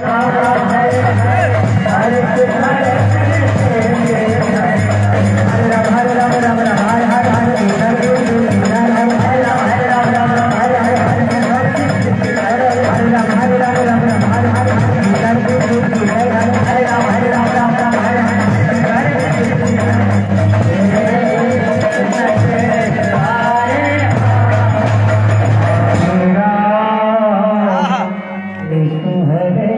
हाँ, हाँ। देखो है